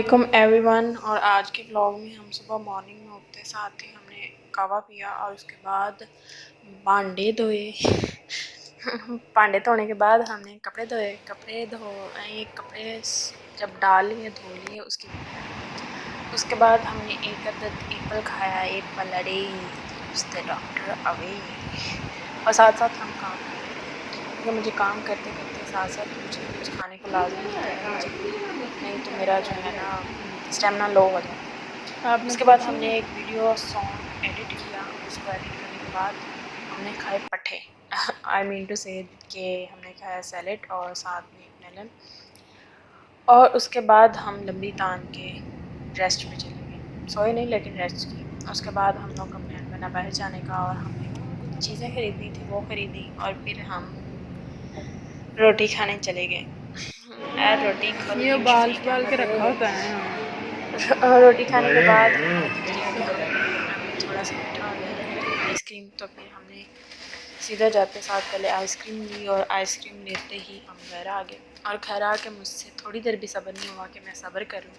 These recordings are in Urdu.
علیکم ایوری ون اور آج کے بلاگ میں ہم صبح مارننگ میں اٹھتے ساتھ ہی ہم نے کعوہ پیا اور اس کے بعد بانڈے دھوئے. پانڈے دھونے کے بعد ہم نے کپڑے دھوئے. کپڑے دھو کپڑے جب ڈال لیے، دھو لیے، اس کے اس کے بعد ہم نے ایک عدد ایپل کھایا. ایپل ارے اس ڈاکٹر اوے. اور ساتھ ساتھ ہم کام کیونکہ مجھے کام کرتے کرتے ساتھ ساتھ مجھے کچھ کھانے کو لازمی ہے۔ نہیں تو میرا جو ہے نا اسٹیمنا لو ہو جاتا اس کے بعد ہم نے ایک ویڈیو سانگ ایڈٹ کیا۔ اس کو ایڈٹ کرنے کے بعد ہم نے کھائے پٹھے۔ آئی مین ٹو سے کہ ہم نے کھایا سیلڈ اور ساتھ میں میلن اور اس کے بعد ہم لمبی تان کے ریسٹ پہ چلے گئے۔ سوئے نہیں لیکن ریسٹ کی اس کے بعد ہم لوگ کا پلان بنا باہر جانے کا اور ہم نے چیزیں خریدنی تھی وہ خریدی اور پھر ہم روٹی کھانے چلے گئے۔ روٹی یہ بال کے رکھا ہوتا ہے روٹی کھانے کے بعد تھوڑا سا میٹھا ہو گیا۔ آئس کریم تو پھر ہم نے سیدھا جاتے ساتھ پہلے آئس کریم لی اور آئس کریم لیتے ہی ہم گھر آ گئے۔ اور گھر آ کے مجھ سے تھوڑی دیر بھی صبر نہیں ہوا کہ میں صبر کروں۔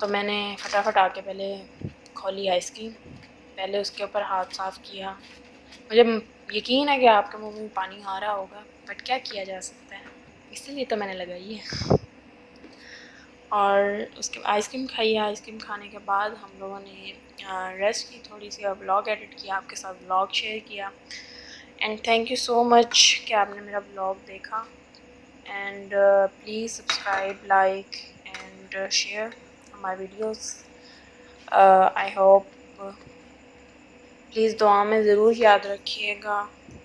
تو میں نے فٹافٹ آ کے پہلے کھولی آئس کریم۔ پہلے اس کے اوپر ہاتھ صاف کیا۔ مجھے یقین ہے کہ آپ کے منہ میں پانی آ رہا ہوگا بٹ کیا کیا جا سکتا ہے؟ اسی لیے تو میں نے لگائی ہے۔ اور اس کے آئس کریم کھائی ہے۔ آئس کریم کھانے کے بعد ہم لوگوں نے ریسٹ کی تھوڑی سی اور بلاگ ایڈٹ کیا، آپ کے ساتھ بلاگ شیئر کیا۔ And thank you so much کہ آپ نے میرا بلاگ دیکھا۔ And please subscribe like and share my videos I hope please دعا میں ضرور یاد رکھیے گا۔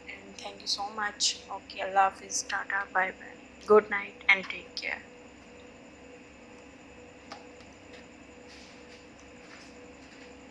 And thank you so much okay اللہ حافظ، tata bye bye good night and take care